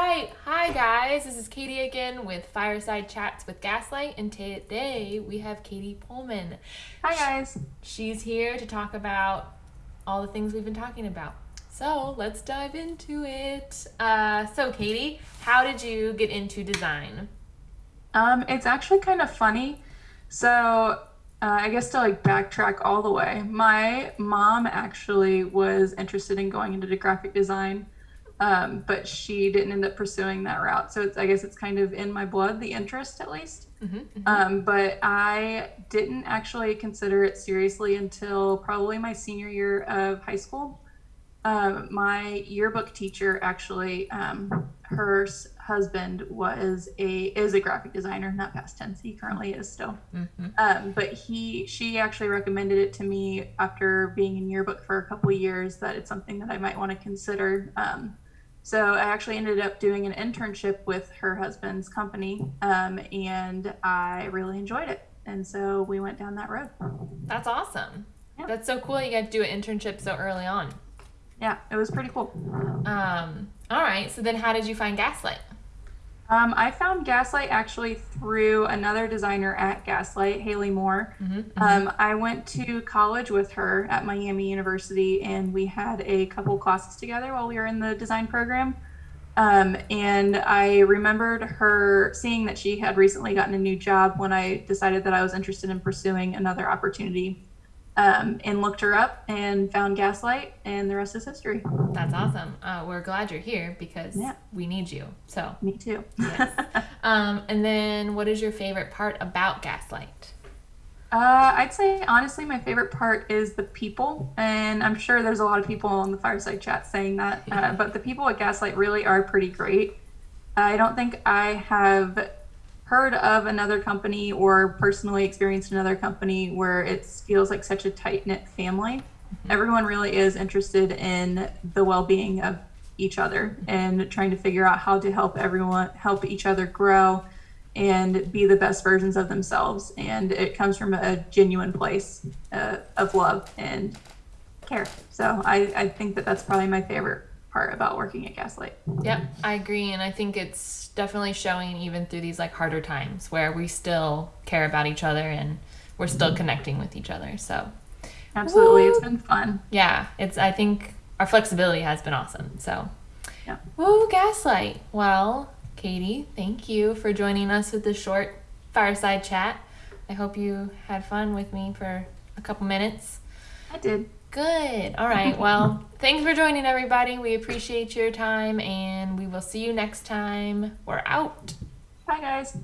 right. Hi, guys. This is Katie again with Fireside Chats with Gaslight. And today we have Katie Pullman. Hi, guys. She's here to talk about all the things we've been talking about. So let's dive into it. Uh, so, Katie, how did you get into design? Um, it's actually kind of funny. So, uh, I guess to like backtrack all the way, my mom actually was interested in going into graphic design um, but she didn't end up pursuing that route. So it's, I guess it's kind of in my blood, the interest at least. Mm-hmm, mm-hmm. Um, but I didn't actually consider it seriously until probably my senior year of high school. Um, my yearbook teacher actually, um, her husband was a is a graphic designer, not past tense. He currently is still. Mm-hmm. Um, but he she actually recommended it to me after being in yearbook for a couple years that it's something that I might want to consider. So I actually ended up doing an internship with her husband's company, um, and I really enjoyed it. And so we went down that road. That's awesome. Yeah. That's so cool. You got to do an internship so early on. Yeah, it was pretty cool. Um, all right. So then, how did you find Gaslight? Um, I found Gaslight actually through another designer at Gaslight, Haley Moore. Mm-hmm, mm-hmm. Um, I went to college with her at Miami University, and we had a couple classes together while we were in the design program. Um, and I remembered her seeing that she had recently gotten a new job when I decided that I was interested in pursuing another opportunity um, and looked her up and found Gaslight, and the rest is history. That's awesome. Uh, we're glad you're here because yeah. we need you. So me too. yes. Um, and then, what is your favorite part about Gaslight? Uh, I'd say honestly, my favorite part is the people, and I'm sure there's a lot of people on the fireside chat saying that. Uh, but the people at Gaslight really are pretty great. I don't think I have heard of another company or personally experienced another company where it feels like such a tight knit family. Mm-hmm. Everyone really is interested in the well being of each other and trying to figure out how to help everyone help each other grow and be the best versions of themselves. And it comes from a genuine place uh, of love and care. So I, I think that that's probably my favorite part about working at Gaslight. Yep, I agree. And I think it's definitely showing even through these like harder times where we still care about each other and we're still mm-hmm. connecting with each other. So absolutely, woo! it's been fun. Yeah, it's. I think our flexibility has been awesome. So yeah. Woo, Gaslight. Well, Katie, thank you for joining us with this short fireside chat. I hope you had fun with me for a couple minutes. I did. Good. All right. Well, thanks for joining, everybody. We appreciate your time, and we will see you next time. We're out. Bye, guys.